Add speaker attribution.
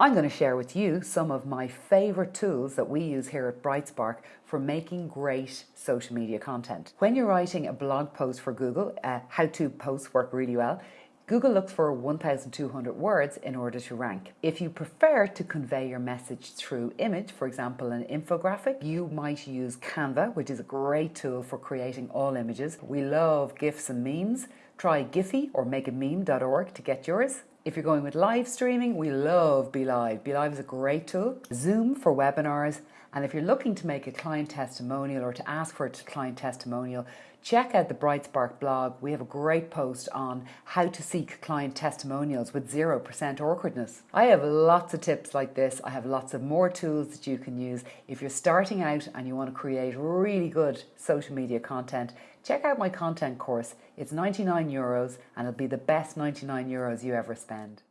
Speaker 1: I'm going to share with you some of my favorite tools that we use here at Brightspark for making great social media content. When you're writing a blog post for Google, uh, how-to posts work really well. Google looks for 1,200 words in order to rank. If you prefer to convey your message through image, for example, an infographic, you might use Canva, which is a great tool for creating all images. We love GIFs and memes. Try Giphy or makeameme.org to get yours. If you're going with live streaming, we love BeLive. BeLive is a great tool. Zoom for webinars. And if you're looking to make a client testimonial or to ask for a client testimonial, check out the Brightspark blog. We have a great post on how to seek client testimonials with 0% awkwardness. I have lots of tips like this. I have lots of more tools that you can use. If you're starting out and you want to create really good social media content, check out my content course. It's 99 euros and it'll be the best 99 euros you ever spend stand